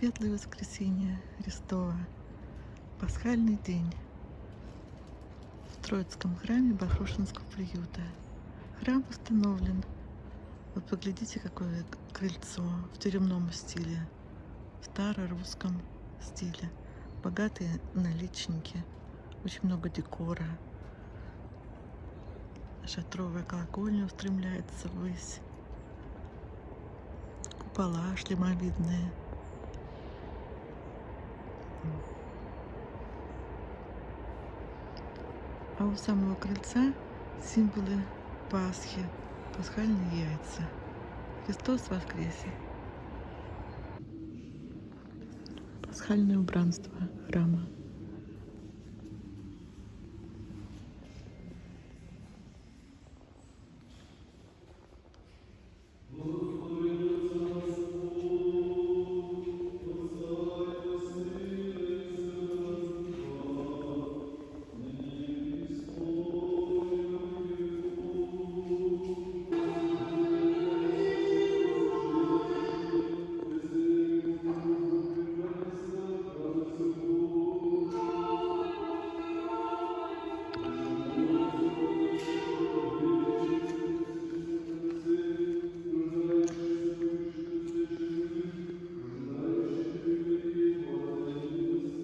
Светлое воскресенье Христова. Пасхальный день. В Троицком храме Бахрушинского приюта. Храм установлен. Вот поглядите, какое крыльцо в тюремном стиле. В старорусском стиле. Богатые наличники. Очень много декора. Шатровая колокольня устремляется ввысь. Купола шлемовидные. А у самого крыльца символы Пасхи, пасхальные яйца. Христос воскресе. Пасхальное убранство храма.